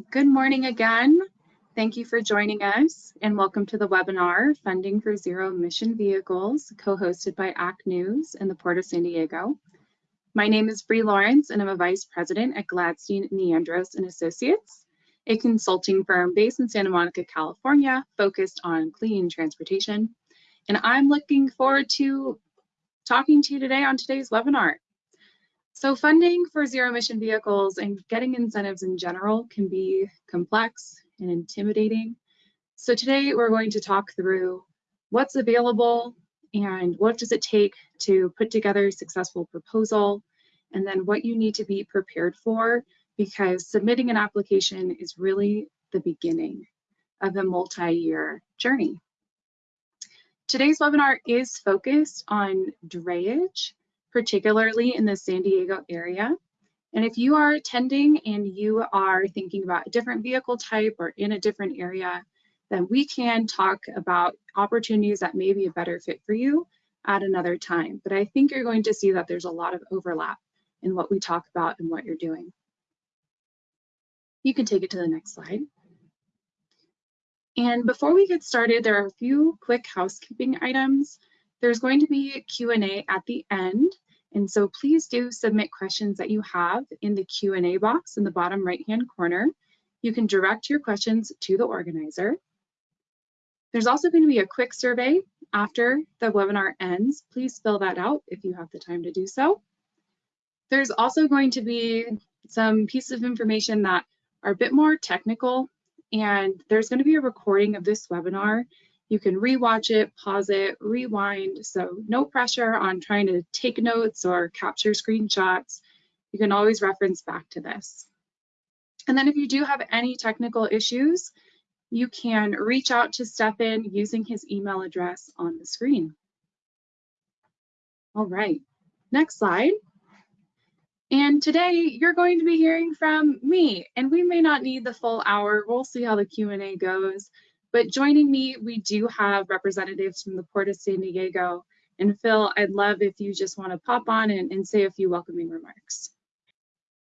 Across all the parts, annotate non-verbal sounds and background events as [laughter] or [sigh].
good morning again. Thank you for joining us and welcome to the webinar, Funding for Zero Emission Vehicles, co-hosted by ACT News and the Port of San Diego. My name is Bree Lawrence and I'm a Vice President at Gladstein Neandross and Associates, a consulting firm based in Santa Monica, California, focused on clean transportation. And I'm looking forward to talking to you today on today's webinar. So funding for zero emission vehicles and getting incentives in general can be complex and intimidating. So today we're going to talk through what's available and what does it take to put together a successful proposal and then what you need to be prepared for because submitting an application is really the beginning of a multi-year journey. Today's webinar is focused on drayage particularly in the San Diego area. And if you are attending and you are thinking about a different vehicle type or in a different area, then we can talk about opportunities that may be a better fit for you at another time. But I think you're going to see that there's a lot of overlap in what we talk about and what you're doing. You can take it to the next slide. And before we get started, there are a few quick housekeeping items. There's going to be a Q&A at the end. And so please do submit questions that you have in the Q&A box in the bottom right-hand corner. You can direct your questions to the organizer. There's also going to be a quick survey after the webinar ends. Please fill that out if you have the time to do so. There's also going to be some pieces of information that are a bit more technical and there's going to be a recording of this webinar you can rewatch it, pause it, rewind. So no pressure on trying to take notes or capture screenshots. You can always reference back to this. And then if you do have any technical issues, you can reach out to Stefan using his email address on the screen. All right, next slide. And today you're going to be hearing from me, and we may not need the full hour. We'll see how the Q&A goes. But joining me, we do have representatives from the Port of San Diego. And Phil, I'd love if you just want to pop on and, and say a few welcoming remarks.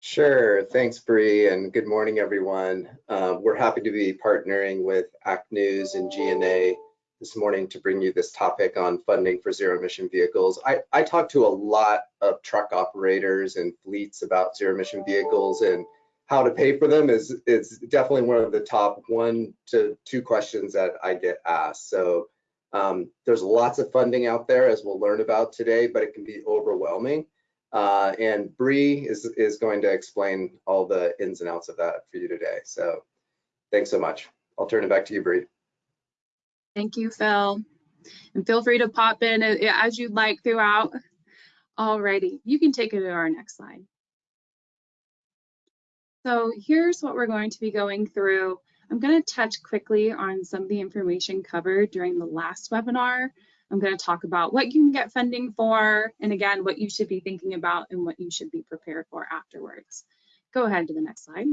Sure. Thanks, Bree, and good morning, everyone. Uh, we're happy to be partnering with ACT News and GNA this morning to bring you this topic on funding for zero emission vehicles. I, I talk to a lot of truck operators and fleets about zero emission vehicles and how to pay for them is is definitely one of the top one to two questions that I get asked. So um, there's lots of funding out there, as we'll learn about today, but it can be overwhelming. Uh, and Bree is is going to explain all the ins and outs of that for you today. So thanks so much. I'll turn it back to you, Bree. Thank you, Phil. And feel free to pop in as you'd like throughout. Alrighty, you can take it to our next slide. So here's what we're going to be going through. I'm going to touch quickly on some of the information covered during the last webinar. I'm going to talk about what you can get funding for, and again, what you should be thinking about and what you should be prepared for afterwards. Go ahead to the next slide.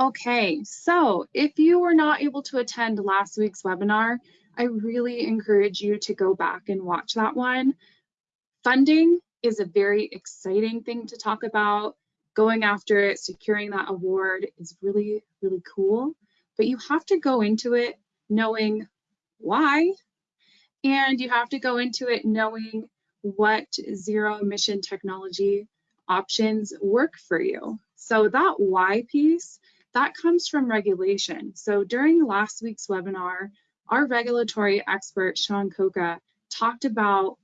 Okay, so if you were not able to attend last week's webinar, I really encourage you to go back and watch that one. Funding is a very exciting thing to talk about. Going after it, securing that award is really, really cool. But you have to go into it knowing why, and you have to go into it knowing what zero emission technology options work for you. So that why piece, that comes from regulation. So during last week's webinar, our regulatory expert, Sean Coca, talked about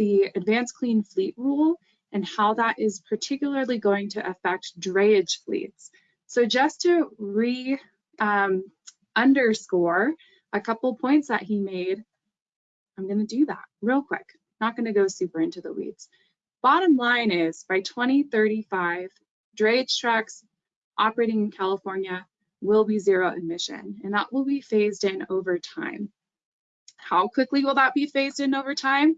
the Advanced Clean Fleet Rule and how that is particularly going to affect drayage fleets. So just to re um, underscore a couple points that he made, I'm going to do that real quick. Not going to go super into the weeds. Bottom line is by 2035, drayage trucks operating in California will be zero emission, and that will be phased in over time. How quickly will that be phased in over time?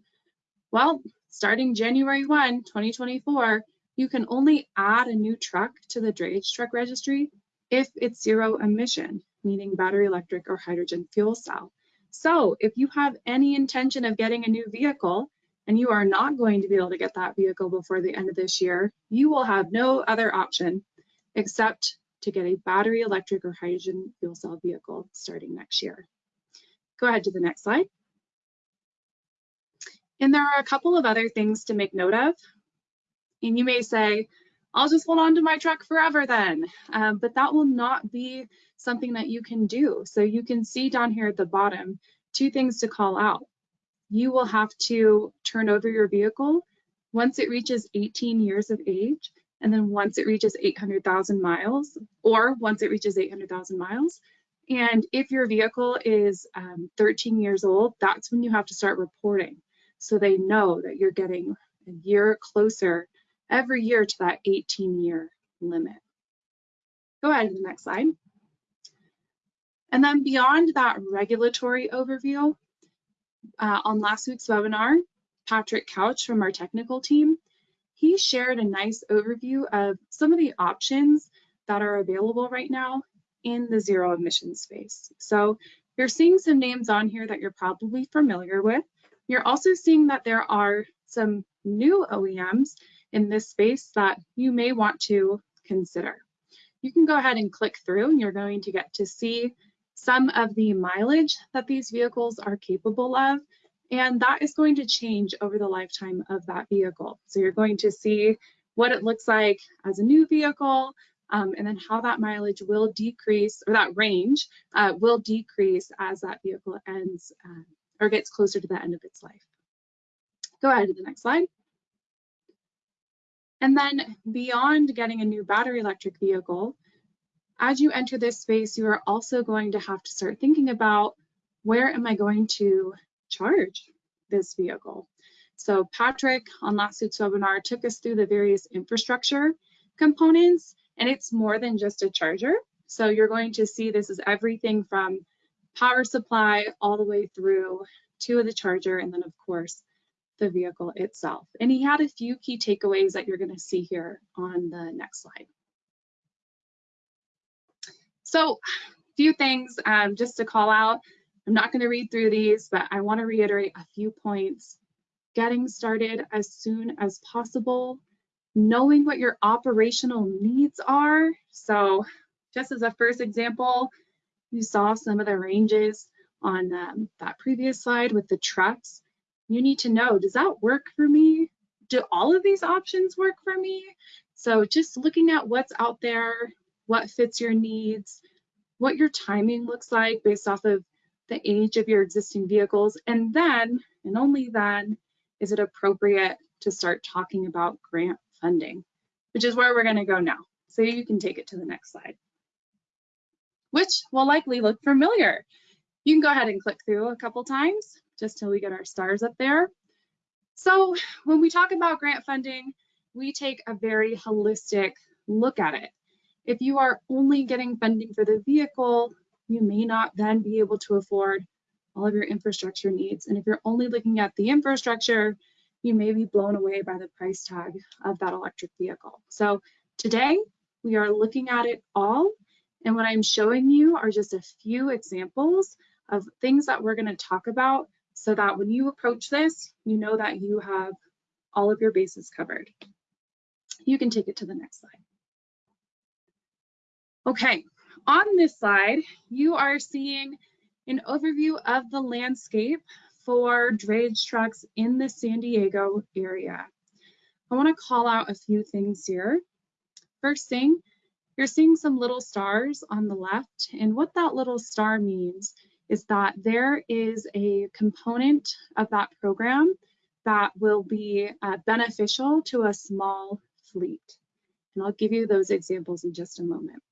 Well, starting January 1, 2024, you can only add a new truck to the drayage truck registry if it's zero emission, meaning battery electric or hydrogen fuel cell. So if you have any intention of getting a new vehicle, and you are not going to be able to get that vehicle before the end of this year, you will have no other option except to get a battery electric or hydrogen fuel cell vehicle starting next year. Go ahead to the next slide. And there are a couple of other things to make note of. And you may say, I'll just hold on to my truck forever then. Um, but that will not be something that you can do. So you can see down here at the bottom, two things to call out. You will have to turn over your vehicle once it reaches 18 years of age, and then once it reaches 800,000 miles, or once it reaches 800,000 miles. And if your vehicle is um, 13 years old, that's when you have to start reporting. So they know that you're getting a year closer every year to that 18 year limit. Go ahead to the next slide. And then beyond that regulatory overview, uh, on last week's webinar, Patrick Couch from our technical team, he shared a nice overview of some of the options that are available right now in the zero emission space. So you're seeing some names on here that you're probably familiar with. You're also seeing that there are some new OEMs in this space that you may want to consider. You can go ahead and click through and you're going to get to see some of the mileage that these vehicles are capable of and that is going to change over the lifetime of that vehicle. So you're going to see what it looks like as a new vehicle um, and then how that mileage will decrease or that range uh, will decrease as that vehicle ends uh, or gets closer to the end of its life. Go ahead to the next slide. And then beyond getting a new battery electric vehicle, as you enter this space, you are also going to have to start thinking about where am I going to charge this vehicle? So Patrick on last week's webinar took us through the various infrastructure components and it's more than just a charger. So you're going to see this is everything from power supply all the way through to the charger and then of course the vehicle itself. And he had a few key takeaways that you're going to see here on the next slide. So a few things um, just to call out. I'm not going to read through these, but I want to reiterate a few points. Getting started as soon as possible, knowing what your operational needs are. So just as a first example, you saw some of the ranges on um, that previous slide with the trucks you need to know, does that work for me? Do all of these options work for me? So just looking at what's out there, what fits your needs, what your timing looks like based off of the age of your existing vehicles, and then, and only then, is it appropriate to start talking about grant funding, which is where we're gonna go now. So you can take it to the next slide, which will likely look familiar. You can go ahead and click through a couple times just till we get our stars up there. So when we talk about grant funding, we take a very holistic look at it. If you are only getting funding for the vehicle, you may not then be able to afford all of your infrastructure needs. And if you're only looking at the infrastructure, you may be blown away by the price tag of that electric vehicle. So today we are looking at it all. And what I'm showing you are just a few examples of things that we're gonna talk about so that when you approach this, you know that you have all of your bases covered. You can take it to the next slide. Okay, on this slide, you are seeing an overview of the landscape for drayage trucks in the San Diego area. I want to call out a few things here. First thing, you're seeing some little stars on the left, and what that little star means is that there is a component of that program that will be uh, beneficial to a small fleet. And I'll give you those examples in just a moment.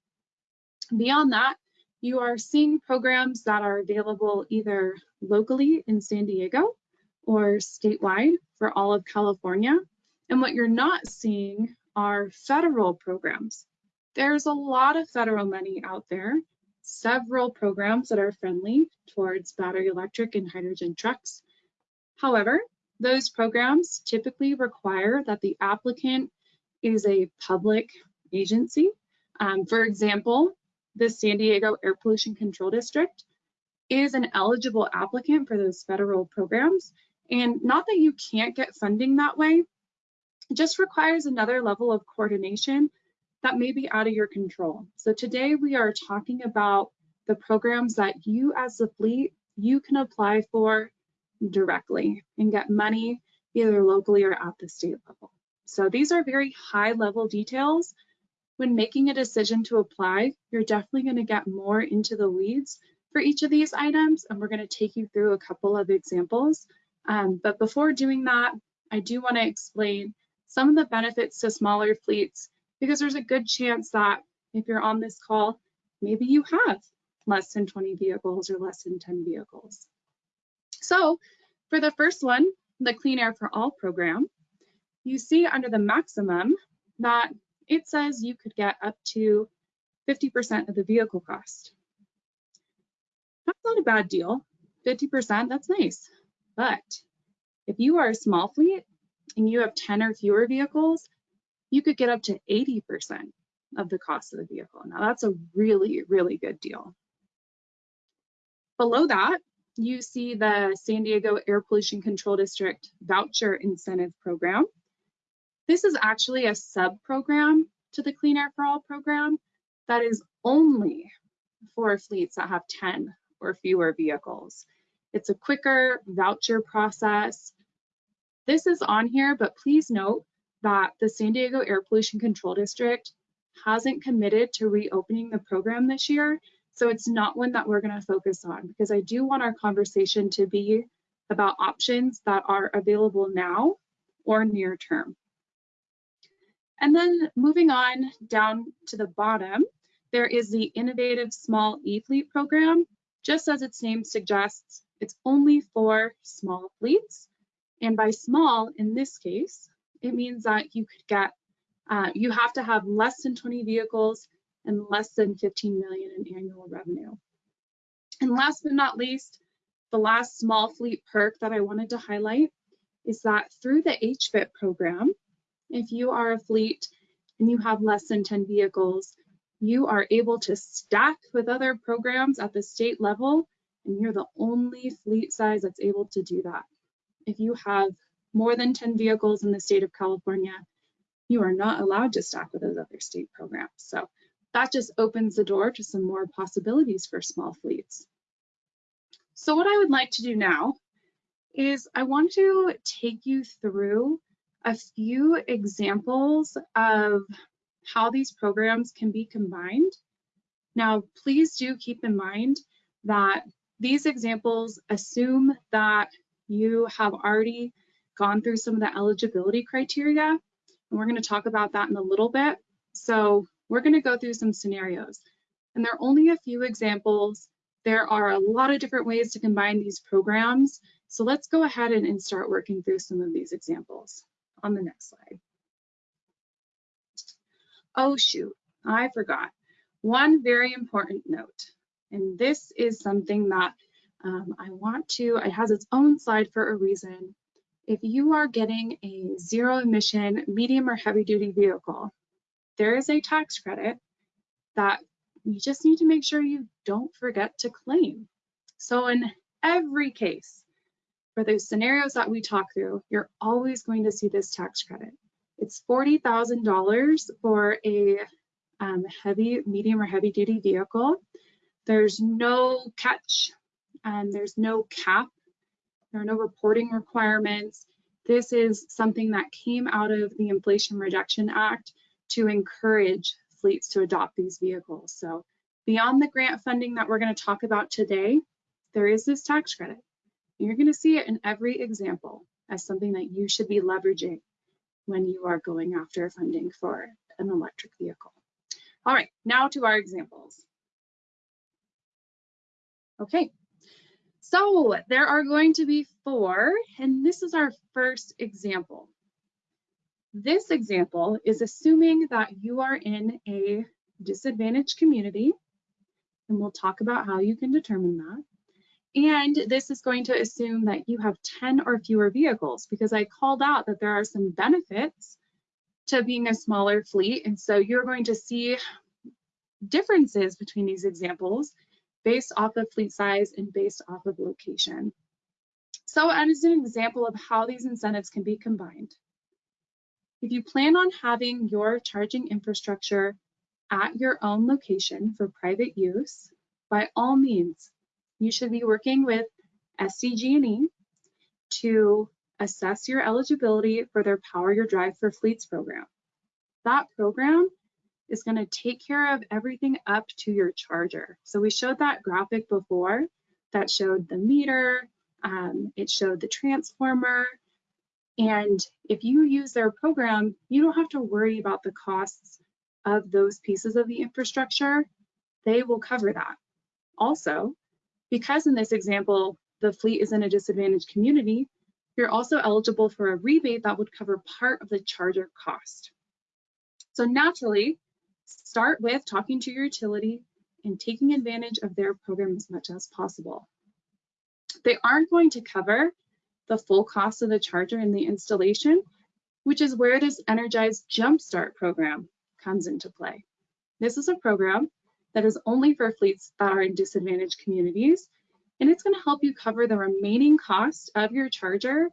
Beyond that, you are seeing programs that are available either locally in San Diego or statewide for all of California. And what you're not seeing are federal programs. There's a lot of federal money out there several programs that are friendly towards battery electric and hydrogen trucks. However, those programs typically require that the applicant is a public agency. Um, for example, the San Diego Air Pollution Control District is an eligible applicant for those federal programs, And not that you can't get funding that way, it just requires another level of coordination that may be out of your control. So today we are talking about the programs that you as the fleet, you can apply for directly and get money either locally or at the state level. So these are very high level details. When making a decision to apply, you're definitely gonna get more into the weeds for each of these items, and we're gonna take you through a couple of examples. Um, but before doing that, I do wanna explain some of the benefits to smaller fleets because there's a good chance that if you're on this call, maybe you have less than 20 vehicles or less than 10 vehicles. So for the first one, the Clean Air for All program, you see under the maximum that it says you could get up to 50% of the vehicle cost. That's not a bad deal. 50%, that's nice. But if you are a small fleet and you have 10 or fewer vehicles, you could get up to 80% of the cost of the vehicle. Now that's a really, really good deal. Below that, you see the San Diego Air Pollution Control District Voucher Incentive Program. This is actually a sub-program to the Clean Air for All program that is only for fleets that have 10 or fewer vehicles. It's a quicker voucher process. This is on here, but please note that the San Diego Air Pollution Control District hasn't committed to reopening the program this year. So it's not one that we're going to focus on because I do want our conversation to be about options that are available now or near term. And then moving on down to the bottom, there is the Innovative Small E-Fleet program. Just as its name suggests, it's only for small fleets. And by small, in this case, it means that you could get, uh, you have to have less than 20 vehicles and less than 15 million in annual revenue. And last but not least, the last small fleet perk that I wanted to highlight is that through the HVIP program, if you are a fleet and you have less than 10 vehicles, you are able to stack with other programs at the state level, and you're the only fleet size that's able to do that. If you have more than 10 vehicles in the state of California, you are not allowed to stack with those other state programs. So that just opens the door to some more possibilities for small fleets. So what I would like to do now is I want to take you through a few examples of how these programs can be combined. Now, please do keep in mind that these examples assume that you have already gone through some of the eligibility criteria, and we're going to talk about that in a little bit. So we're going to go through some scenarios, and there are only a few examples. There are a lot of different ways to combine these programs. So let's go ahead and, and start working through some of these examples on the next slide. Oh shoot, I forgot. One very important note, and this is something that um, I want to, it has its own slide for a reason. If you are getting a zero emission medium or heavy duty vehicle, there is a tax credit that you just need to make sure you don't forget to claim. So in every case, for those scenarios that we talk through, you're always going to see this tax credit. It's $40,000 for a um, heavy, medium or heavy duty vehicle. There's no catch and there's no cap. There are no reporting requirements. This is something that came out of the Inflation Reduction Act to encourage fleets to adopt these vehicles. So beyond the grant funding that we're going to talk about today, there is this tax credit. You're going to see it in every example as something that you should be leveraging when you are going after funding for an electric vehicle. All right, now to our examples. Okay, so there are going to be four, and this is our first example. This example is assuming that you are in a disadvantaged community, and we'll talk about how you can determine that. And this is going to assume that you have 10 or fewer vehicles because I called out that there are some benefits to being a smaller fleet. And so you're going to see differences between these examples based off of fleet size and based off of location. So as an example of how these incentives can be combined, if you plan on having your charging infrastructure at your own location for private use, by all means, you should be working with SDG&E to assess your eligibility for their Power Your Drive for Fleets program. That program is going to take care of everything up to your charger. So we showed that graphic before that showed the meter, um, it showed the transformer, and if you use their program, you don't have to worry about the costs of those pieces of the infrastructure. They will cover that. Also, because in this example, the fleet is in a disadvantaged community, you're also eligible for a rebate that would cover part of the charger cost. So naturally, start with talking to your utility and taking advantage of their program as much as possible. They aren't going to cover the full cost of the charger and the installation, which is where this Energize Jumpstart program comes into play. This is a program that is only for fleets that are in disadvantaged communities, and it's going to help you cover the remaining cost of your charger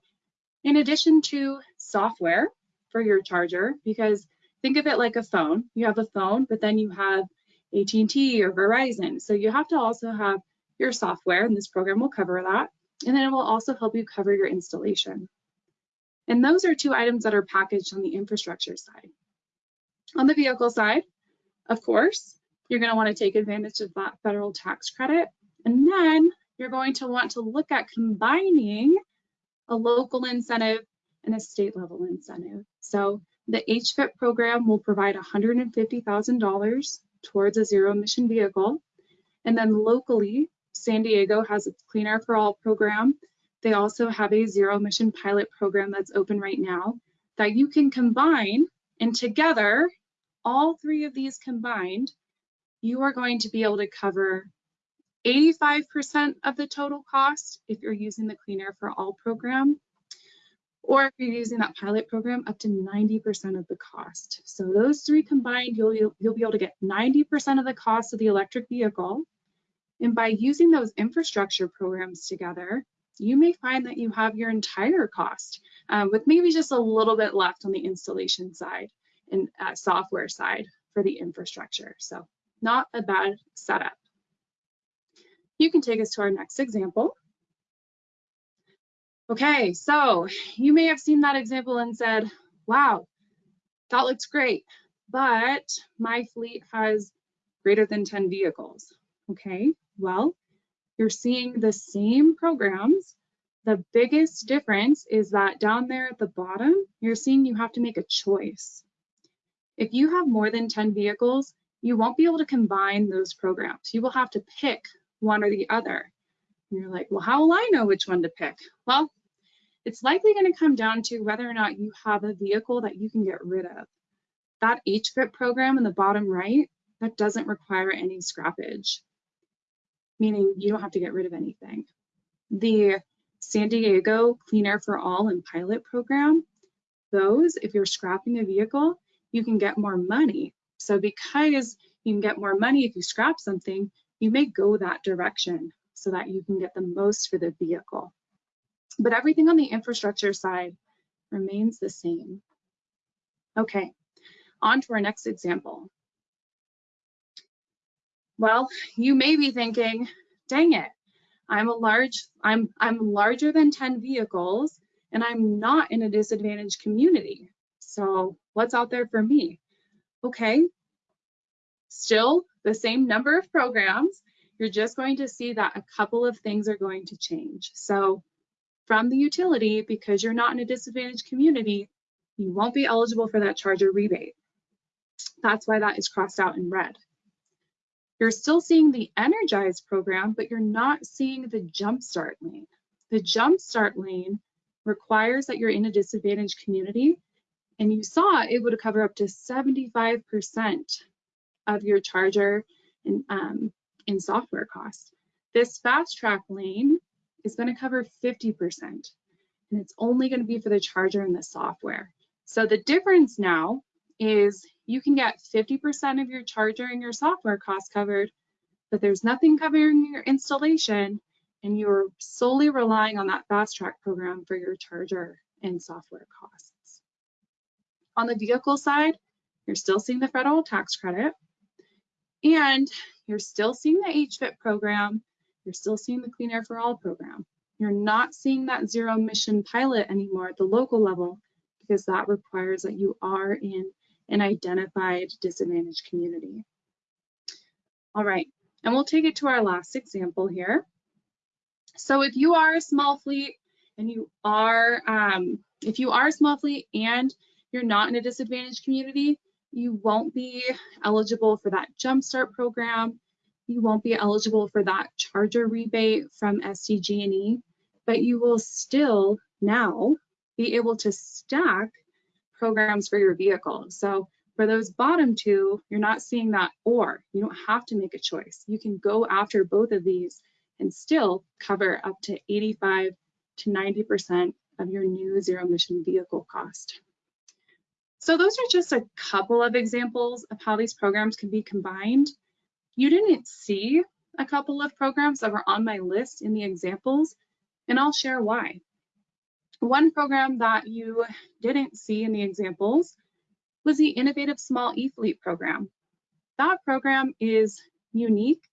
in addition to software for your charger, because think of it like a phone. You have a phone, but then you have AT&T or Verizon. So you have to also have your software, and this program will cover that. And then it will also help you cover your installation. And those are two items that are packaged on the infrastructure side. On the vehicle side, of course, you're going to want to take advantage of that federal tax credit. And then you're going to want to look at combining a local incentive and a state level incentive. So the HVIP program will provide $150,000 towards a zero emission vehicle. And then locally, San Diego has a Clean Air for All program. They also have a zero emission pilot program that's open right now that you can combine and together, all three of these combined, you are going to be able to cover 85% of the total cost if you're using the Clean Air for All program, or if you're using that pilot program, up to 90% of the cost. So those three combined, you'll, you'll, be able to get 90% of the cost of the electric vehicle. And by using those infrastructure programs together, you may find that you have your entire cost um, with maybe just a little bit left on the installation side and uh, software side for the infrastructure. So not a bad setup. You can take us to our next example. Okay, so you may have seen that example and said, wow, that looks great, but my fleet has greater than 10 vehicles. Okay, well, you're seeing the same programs. The biggest difference is that down there at the bottom, you're seeing you have to make a choice. If you have more than 10 vehicles, you won't be able to combine those programs. You will have to pick one or the other. And you're like, well, how will I know which one to pick? Well, it's likely going to come down to whether or not you have a vehicle that you can get rid of. That HVIP program in the bottom right, that doesn't require any scrappage, meaning you don't have to get rid of anything. The San Diego Clean Air for All and pilot program, those, if you're scrapping a vehicle, you can get more money. So because you can get more money if you scrap something, you may go that direction so that you can get the most for the vehicle. But everything on the infrastructure side remains the same. Okay, on to our next example. Well, you may be thinking, dang it, I'm a large, I'm, I'm larger than 10 vehicles and I'm not in a disadvantaged community. So what's out there for me? Okay, still the same number of programs, you're just going to see that a couple of things are going to change. So from the utility, because you're not in a disadvantaged community, you won't be eligible for that charger rebate. That's why that is crossed out in red. You're still seeing the Energize program, but you're not seeing the Jumpstart lane. The Jumpstart lane requires that you're in a disadvantaged community, and you saw it would cover up to 75% of your charger in, um, in software costs. This fast track lane is going to cover 50%, and it's only going to be for the charger and the software. So the difference now is you can get 50% of your charger and your software costs covered, but there's nothing covering your installation and you're solely relying on that fast track program for your charger and software costs. On the vehicle side, you're still seeing the federal tax credit and you're still seeing the HVIP program, you're still seeing the Clean Air for All program. You're not seeing that zero emission pilot anymore at the local level because that requires that you are in an identified disadvantaged community. All right, and we'll take it to our last example here. So if you are a small fleet and you are, um, if you are a small fleet and you're not in a disadvantaged community, you won't be eligible for that Jumpstart program. You won't be eligible for that charger rebate from SDG&E, but you will still now be able to stack programs for your vehicle. So for those bottom two, you're not seeing that or. You don't have to make a choice. You can go after both of these and still cover up to 85 to 90% of your new zero emission vehicle cost. So those are just a couple of examples of how these programs can be combined. You didn't see a couple of programs that were on my list in the examples, and I'll share why. One program that you didn't see in the examples was the Innovative Small E-Fleet program. That program is unique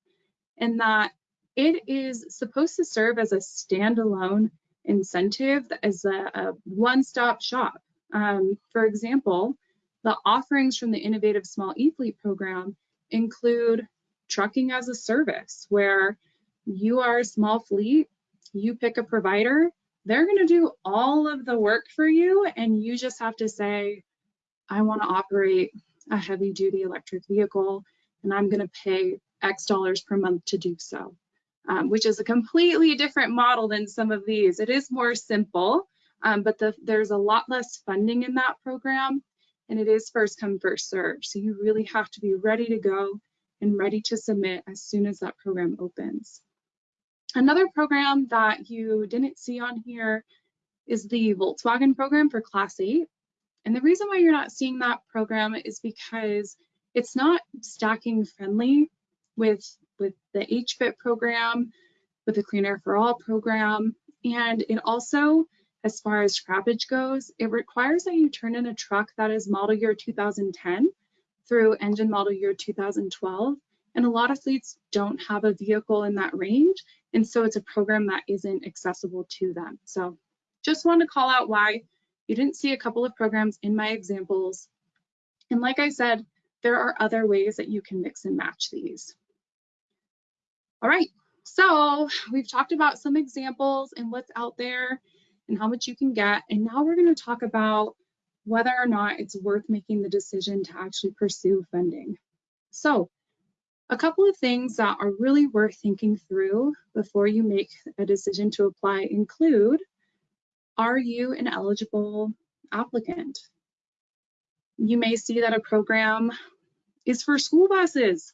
in that it is supposed to serve as a standalone incentive as a, a one-stop shop. Um, for example, the offerings from the Innovative Small E-Fleet program include trucking as a service, where you are a small fleet, you pick a provider, they're going to do all of the work for you, and you just have to say, I want to operate a heavy duty electric vehicle, and I'm going to pay X dollars per month to do so um, which is a completely different model than some of these. It is more simple, um, but the, there's a lot less funding in that program, and it is first come, first serve. So you really have to be ready to go and ready to submit as soon as that program opens. Another program that you didn't see on here is the Volkswagen program for Class 8. And the reason why you're not seeing that program is because it's not stacking friendly with with the HVIP program, with the Clean Air for All program. And it also, as far as scrappage goes, it requires that you turn in a truck that is model year 2010 through engine model year 2012. And a lot of fleets don't have a vehicle in that range. And so it's a program that isn't accessible to them. So just want to call out why you didn't see a couple of programs in my examples. And like I said, there are other ways that you can mix and match these. All right, so we've talked about some examples and what's out there and how much you can get. And now we're going to talk about whether or not it's worth making the decision to actually pursue funding. So a couple of things that are really worth thinking through before you make a decision to apply include, are you an eligible applicant? You may see that a program is for school buses.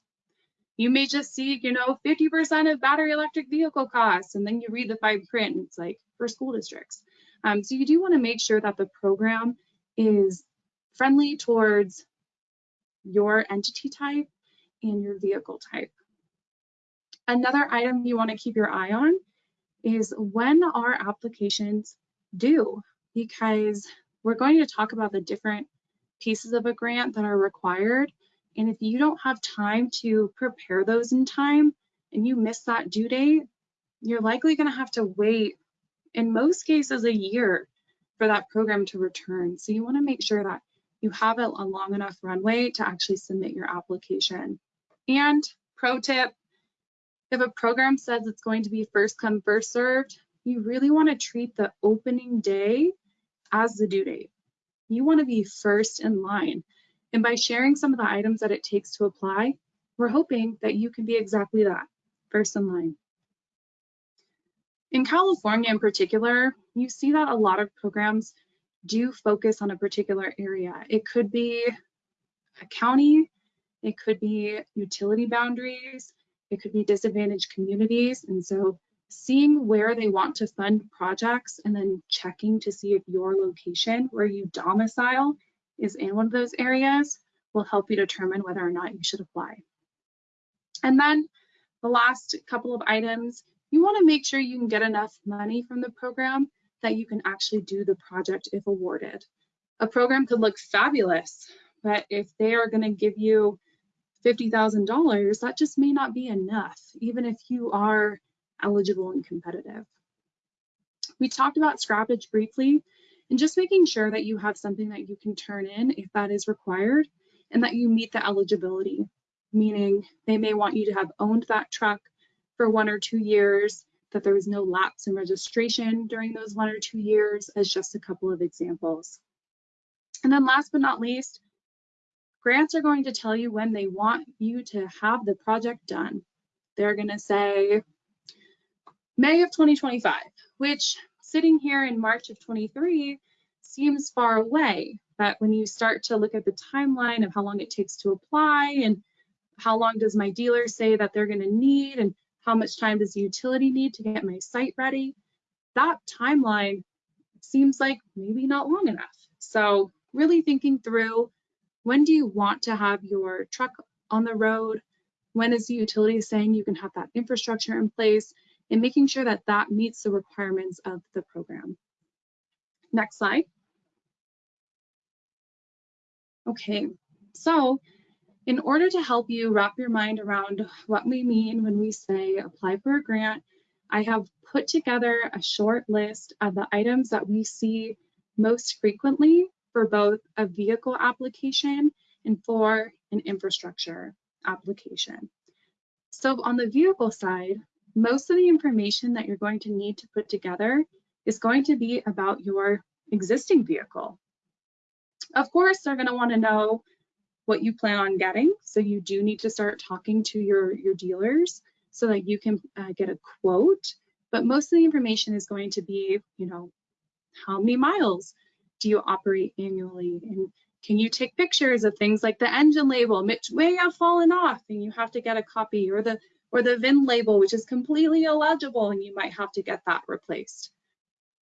You may just see, you know, 50% of battery electric vehicle costs, and then you read the fine print and it's like for school districts. Um, so you do want to make sure that the program is friendly towards your entity type and your vehicle type. Another item you want to keep your eye on is when our applications due, because we're going to talk about the different pieces of a grant that are required and if you don't have time to prepare those in time and you miss that due date, you're likely going to have to wait, in most cases, a year for that program to return. So you want to make sure that you have a, a long enough runway to actually submit your application. And pro tip, if a program says it's going to be first come, first served, you really want to treat the opening day as the due date. You want to be first in line. And by sharing some of the items that it takes to apply, we're hoping that you can be exactly that, first in line. In California in particular, you see that a lot of programs do focus on a particular area. It could be a county, it could be utility boundaries, it could be disadvantaged communities. And so seeing where they want to fund projects and then checking to see if your location where you domicile is in one of those areas will help you determine whether or not you should apply. And then the last couple of items, you want to make sure you can get enough money from the program that you can actually do the project if awarded. A program could look fabulous, but if they are going to give you $50,000, that just may not be enough, even if you are eligible and competitive. We talked about scrappage briefly and just making sure that you have something that you can turn in if that is required and that you meet the eligibility, meaning they may want you to have owned that truck for one or two years, that there was no lapse in registration during those one or two years as just a couple of examples. And then last but not least, grants are going to tell you when they want you to have the project done. They're going to say May of 2025, which sitting here in March of 23 seems far away. But when you start to look at the timeline of how long it takes to apply and how long does my dealer say that they're going to need and how much time does the utility need to get my site ready, that timeline seems like maybe not long enough. So really thinking through when do you want to have your truck on the road? When is the utility saying you can have that infrastructure in place? And making sure that that meets the requirements of the program. Next slide. Okay, so in order to help you wrap your mind around what we mean when we say apply for a grant, I have put together a short list of the items that we see most frequently for both a vehicle application and for an infrastructure application. So on the vehicle side, most of the information that you're going to need to put together is going to be about your existing vehicle. Of course, they're going to want to know what you plan on getting. So you do need to start talking to your, your dealers so that you can uh, get a quote. But most of the information is going to be, you know, how many miles do you operate annually? And can you take pictures of things like the engine label, which may have fallen off and you have to get a copy, or the or the VIN label, which is completely illegible and you might have to get that replaced.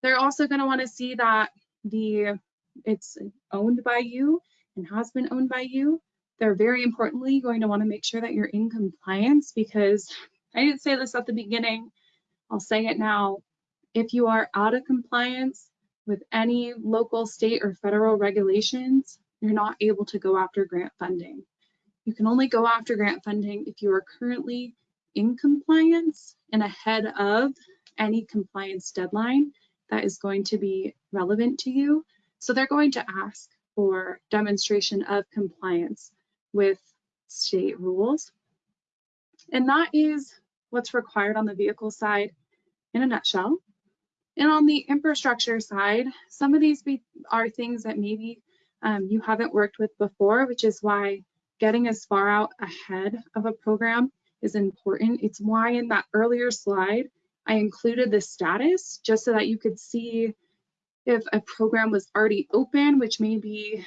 They're also going to want to see that the it's owned by you and has been owned by you. They're very importantly going to want to make sure that you're in compliance because I didn't say this at the beginning. I'll say it now. If you are out of compliance with any local, state, or federal regulations, you're not able to go after grant funding. You can only go after grant funding if you are currently in compliance and ahead of any compliance deadline that is going to be relevant to you. So they're going to ask for demonstration of compliance with state rules. And that is what's required on the vehicle side in a nutshell. And on the infrastructure side, some of these be, are things that maybe um, you haven't worked with before, which is why getting as far out ahead of a program is important. It's why in that earlier slide, I included the status just so that you could see if a program was already open, which may be,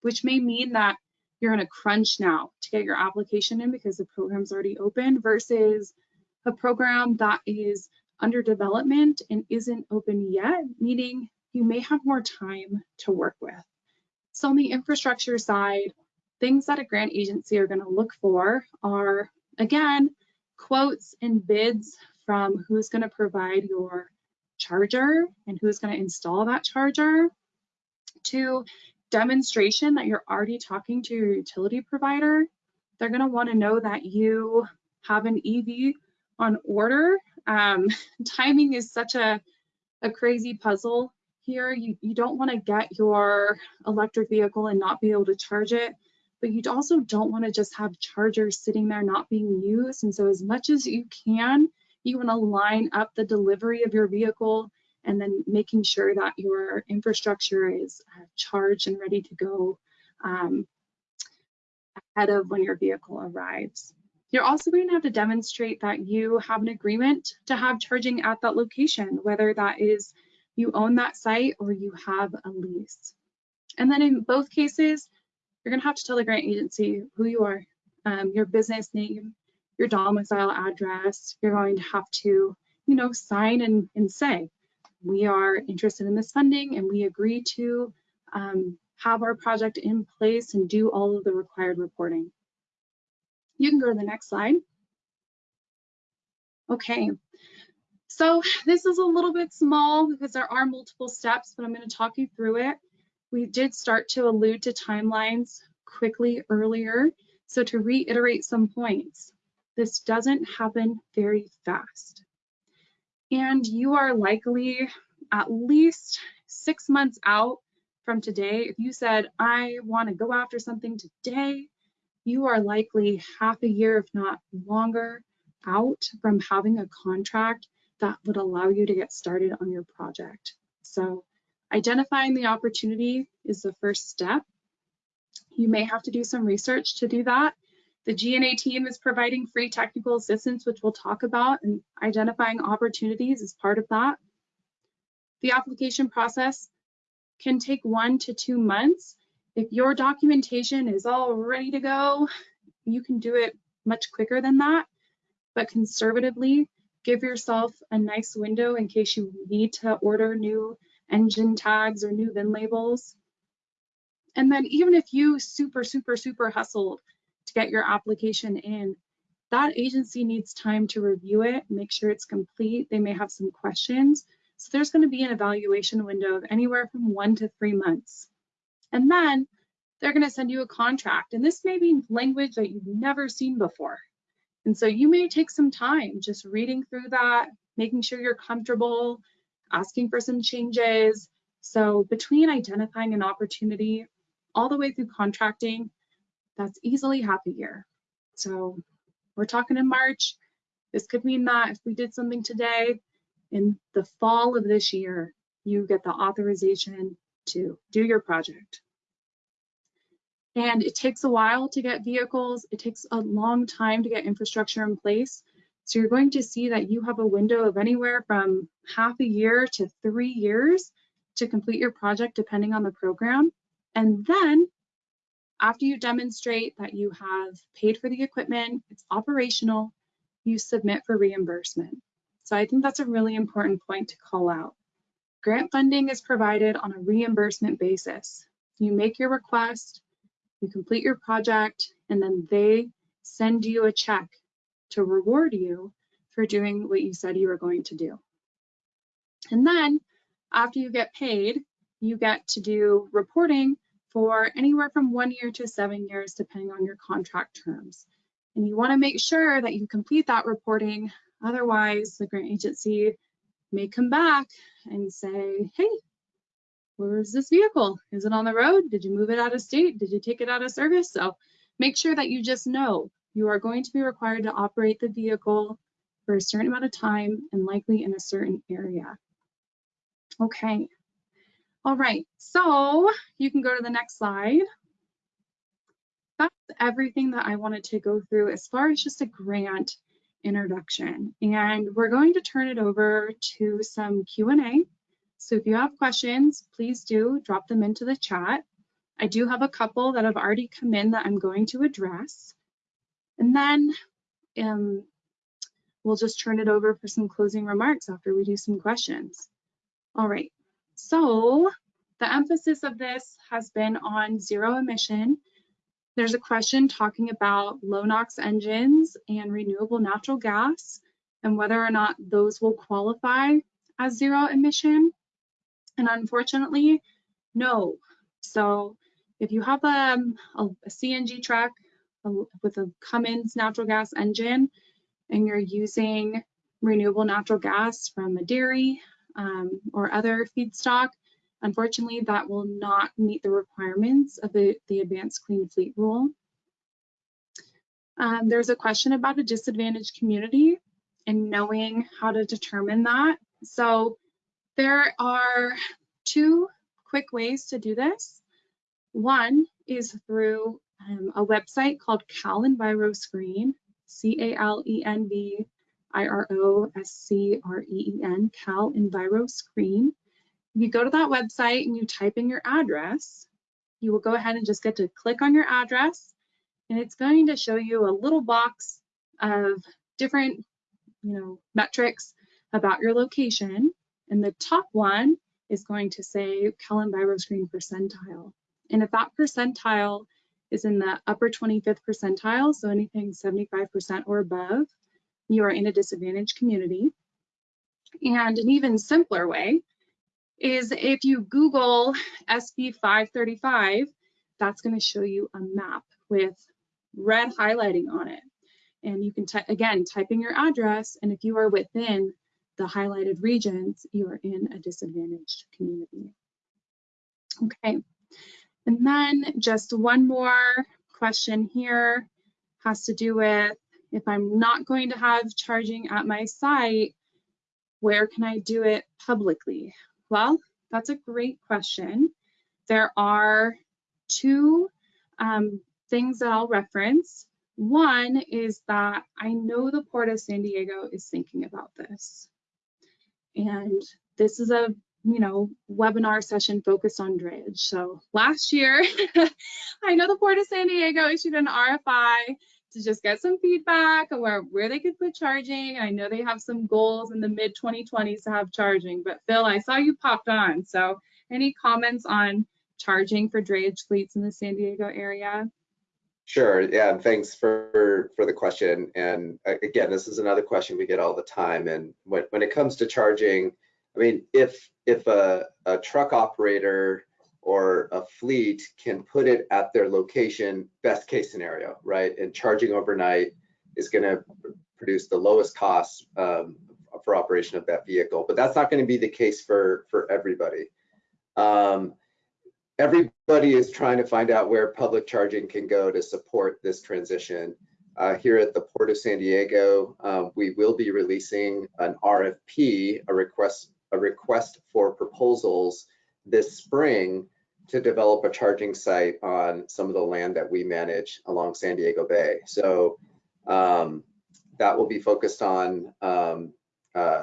which may mean that you're in a crunch now to get your application in because the program's already open versus a program that is under development and isn't open yet, meaning you may have more time to work with. So on the infrastructure side, things that a grant agency are gonna look for are, again, quotes and bids from who's gonna provide your charger and who's gonna install that charger, to demonstration that you're already talking to your utility provider. They're gonna wanna know that you have an EV on order um, [laughs] timing is such a, a crazy puzzle here. You, you don't want to get your electric vehicle and not be able to charge it, but you also don't want to just have chargers sitting there not being used. And so as much as you can, you want to line up the delivery of your vehicle and then making sure that your infrastructure is uh, charged and ready to go um, ahead of when your vehicle arrives. You're also going to have to demonstrate that you have an agreement to have charging at that location, whether that is you own that site or you have a lease. And then in both cases, you're going to have to tell the grant agency who you are, um, your business name, your domicile address. You're going to have to, you know, sign and, and say, we are interested in this funding and we agree to um, have our project in place and do all of the required reporting. You can go to the next slide. Okay, So this is a little bit small because there are multiple steps, but I'm going to talk you through it. We did start to allude to timelines quickly earlier. So to reiterate some points, this doesn't happen very fast. And you are likely at least six months out from today. If you said, I want to go after something today, you are likely half a year, if not longer, out from having a contract that would allow you to get started on your project. So identifying the opportunity is the first step. You may have to do some research to do that. The GNA team is providing free technical assistance, which we'll talk about, and identifying opportunities is part of that. The application process can take one to two months. If your documentation is all ready to go, you can do it much quicker than that. But conservatively, give yourself a nice window in case you need to order new engine tags or new VIN labels. And then even if you super, super, super hustled to get your application in, that agency needs time to review it, make sure it's complete. They may have some questions. So there's going to be an evaluation window of anywhere from one to three months. And then they're going to send you a contract. And this may be language that you've never seen before. And so you may take some time just reading through that, making sure you're comfortable, asking for some changes. So between identifying an opportunity all the way through contracting, that's easily half a year. So we're talking in March. This could mean that if we did something today, in the fall of this year, you get the authorization to do your project. And it takes a while to get vehicles. It takes a long time to get infrastructure in place. So you're going to see that you have a window of anywhere from half a year to three years to complete your project, depending on the program. And then after you demonstrate that you have paid for the equipment, it's operational, you submit for reimbursement. So I think that's a really important point to call out. Grant funding is provided on a reimbursement basis. You make your request, you complete your project, and then they send you a check to reward you for doing what you said you were going to do. And then after you get paid, you get to do reporting for anywhere from one year to seven years, depending on your contract terms. And you wanna make sure that you complete that reporting. Otherwise, the grant agency may come back and say, hey, where's this vehicle? Is it on the road? Did you move it out of state? Did you take it out of service? So make sure that you just know you are going to be required to operate the vehicle for a certain amount of time and likely in a certain area. Okay. All right, so you can go to the next slide. That's everything that I wanted to go through as far as just a grant introduction. And we're going to turn it over to some Q&A. So if you have questions, please do drop them into the chat. I do have a couple that have already come in that I'm going to address. And then um, we'll just turn it over for some closing remarks after we do some questions. All right, so the emphasis of this has been on zero emission. There's a question talking about low NOx engines and renewable natural gas and whether or not those will qualify as zero emission. And unfortunately, no. So if you have um, a, a CNG truck with a Cummins natural gas engine and you're using renewable natural gas from a dairy um, or other feedstock, unfortunately that will not meet the requirements of the, the Advanced Clean Fleet Rule. Um, there's a question about a disadvantaged community and knowing how to determine that. So there are two quick ways to do this. One is through um, a website called Cal Enviro Screen, C-A-L-E-N-V-I-R-O-S-C-R-E-E-N, Cal Enviro Screen. You go to that website and you type in your address, you will go ahead and just get to click on your address and it's going to show you a little box of different you know, metrics about your location. And the top one is going to say Enviro Screen percentile. And if that percentile is in the upper 25th percentile, so anything 75% or above, you are in a disadvantaged community. And an even simpler way is if you Google SB 535, that's going to show you a map with red highlighting on it. And you can, again, type in your address, and if you are within the highlighted regions, you are in a disadvantaged community. Okay, and then just one more question here has to do with if I'm not going to have charging at my site, where can I do it publicly? Well, that's a great question. There are two um, things that I'll reference. One is that I know the Port of San Diego is thinking about this. And this is a you know, webinar session focused on drayage. So last year, [laughs] I know the Port of San Diego issued an RFI to just get some feedback where, where they could put charging. I know they have some goals in the mid 2020s to have charging, but Phil, I saw you popped on. So any comments on charging for drayage fleets in the San Diego area? Sure. Yeah. Thanks for for the question. And uh, again, this is another question we get all the time. And when when it comes to charging, I mean, if if a, a truck operator or a fleet can put it at their location, best case scenario, right? And charging overnight is going to produce the lowest cost um, for operation of that vehicle. But that's not going to be the case for for everybody. Um, everybody is trying to find out where public charging can go to support this transition. Uh, here at the Port of San Diego, um, we will be releasing an RFP, a request, a request for proposals this spring to develop a charging site on some of the land that we manage along San Diego Bay. So um, that will be focused on um, uh,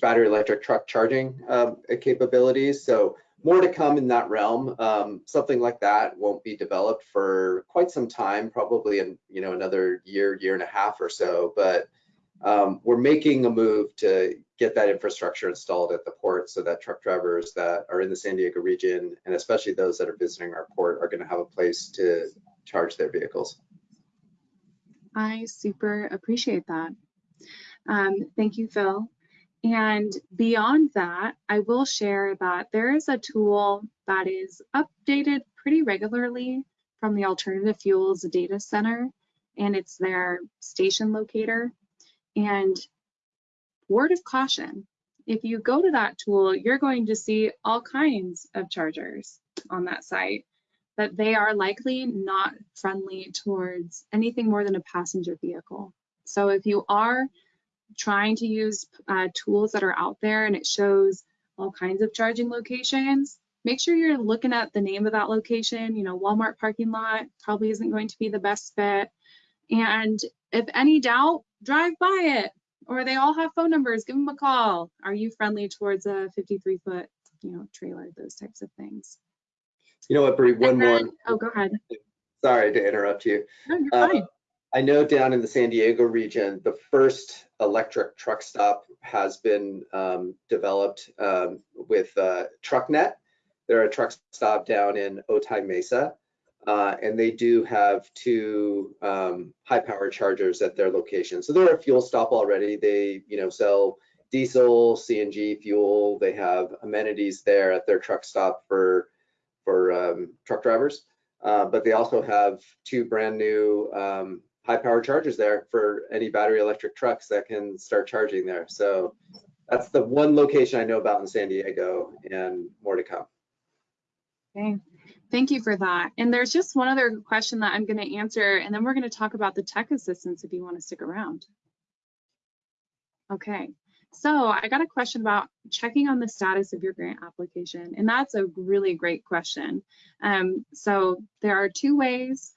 battery electric truck charging uh, capabilities. So more to come in that realm. Um, something like that won't be developed for quite some time, probably in you know another year, year and a half or so. But um, we're making a move to get that infrastructure installed at the port so that truck drivers that are in the San Diego region, and especially those that are visiting our port, are going to have a place to charge their vehicles. I super appreciate that. Um, thank you, Phil. And beyond that, I will share that there is a tool that is updated pretty regularly from the Alternative Fuels Data Center, and it's their station locator. And word of caution, if you go to that tool, you're going to see all kinds of chargers on that site, but they are likely not friendly towards anything more than a passenger vehicle. So if you are trying to use uh, tools that are out there and it shows all kinds of charging locations, make sure you're looking at the name of that location. You know, Walmart parking lot probably isn't going to be the best fit. And if any doubt, drive by it. Or they all have phone numbers, give them a call. Are you friendly towards a 53 foot, you know, trailer, those types of things. You know what, Bree, one then, more. Oh, go ahead. Sorry to interrupt you. No, you're uh, fine. I know down in the San Diego region, the first electric truck stop has been um, developed um, with uh, TruckNet. They're a truck stop down in Otay Mesa, uh, and they do have two um, high power chargers at their location. So they're a fuel stop already. They, you know, sell diesel, CNG fuel. They have amenities there at their truck stop for for um, truck drivers. Uh, but they also have two brand new um, high power chargers there for any battery electric trucks that can start charging there. So that's the one location I know about in San Diego and more to come. Okay, thank you for that. And there's just one other question that I'm going to answer, and then we're going to talk about the tech assistance if you want to stick around. Okay, so I got a question about checking on the status of your grant application, and that's a really great question. Um, so there are two ways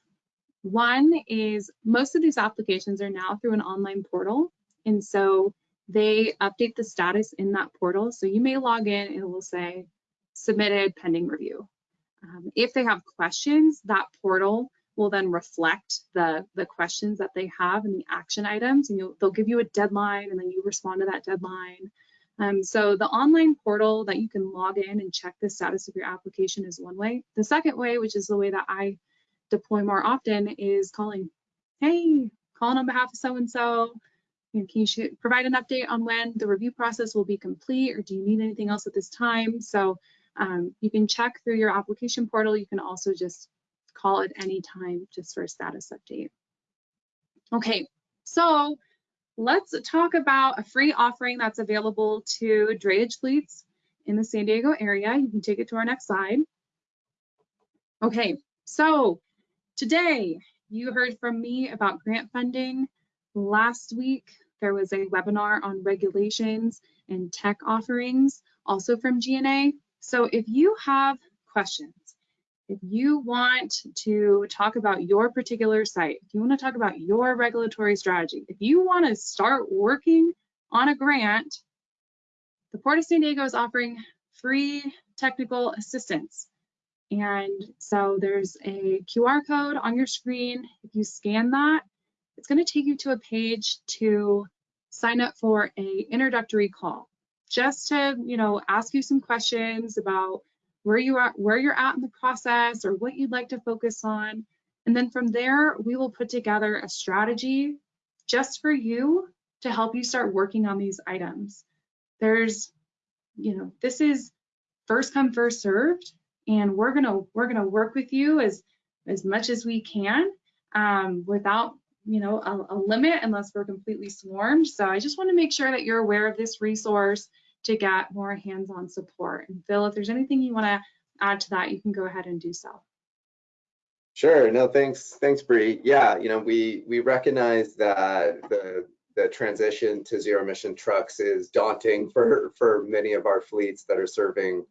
one is most of these applications are now through an online portal. And so they update the status in that portal. So you may log in and it will say submitted pending review. Um, if they have questions, that portal will then reflect the, the questions that they have and the action items and they'll give you a deadline and then you respond to that deadline. Um, so the online portal that you can log in and check the status of your application is one way. The second way, which is the way that I deploy more often is calling, hey, calling on behalf of so-and-so, can you provide an update on when the review process will be complete or do you need anything else at this time? So um, you can check through your application portal. You can also just call at any time just for a status update. Okay, so let's talk about a free offering that's available to drayage fleets in the San Diego area. You can take it to our next slide. Okay, so today you heard from me about grant funding. Last week, there was a webinar on regulations and tech offerings, also from GNA. So if you have questions, if you want to talk about your particular site, if you want to talk about your regulatory strategy, if you want to start working on a grant, the Port of San Diego is offering free technical assistance. And so there's a QR code on your screen. If you scan that, it's going to take you to a page to sign up for a introductory call just to you know ask you some questions about where you are where you're at in the process or what you'd like to focus on. And then from there we will put together a strategy just for you to help you start working on these items. There's you know this is first come first served and we're gonna we're gonna work with you as as much as we can um, without you know, a, a, limit unless we're completely swarmed. So I just want to make sure that you're aware of this resource to get more hands-on support. And Phil, if there's anything you want to add to that, you can go ahead and do so. Sure. No, thanks. Thanks, Bree. Yeah, you know, we we recognize that the the transition to zero emission trucks is daunting for for many of our fleets that are serving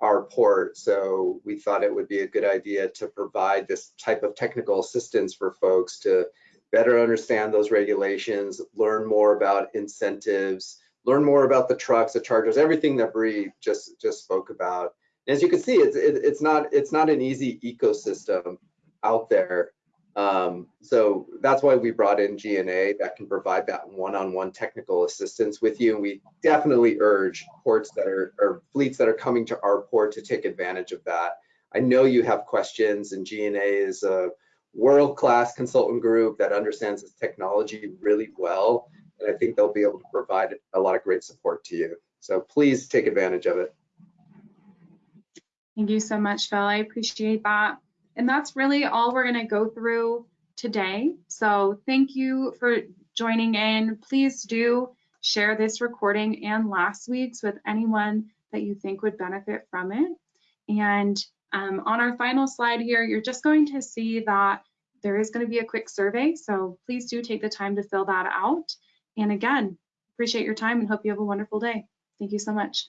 our port. So we thought it would be a good idea to provide this type of technical assistance for folks to better understand those regulations, learn more about incentives, learn more about the trucks, the chargers, everything that Bree just just spoke about. And as you can see, it's it, it's not it's not an easy ecosystem out there. Um, so that's why we brought in GNA that can provide that one-on-one -on -one technical assistance with you. And we definitely urge ports that are or fleets that are coming to our port to take advantage of that. I know you have questions, and GNA is a world-class consultant group that understands this technology really well. And I think they'll be able to provide a lot of great support to you. So please take advantage of it. Thank you so much, Phil. I appreciate that. And that's really all we're going to go through today. So thank you for joining in. Please do share this recording and last week's with anyone that you think would benefit from it. And um, on our final slide here, you're just going to see that there is going to be a quick survey, so please do take the time to fill that out. And again, appreciate your time and hope you have a wonderful day. Thank you so much.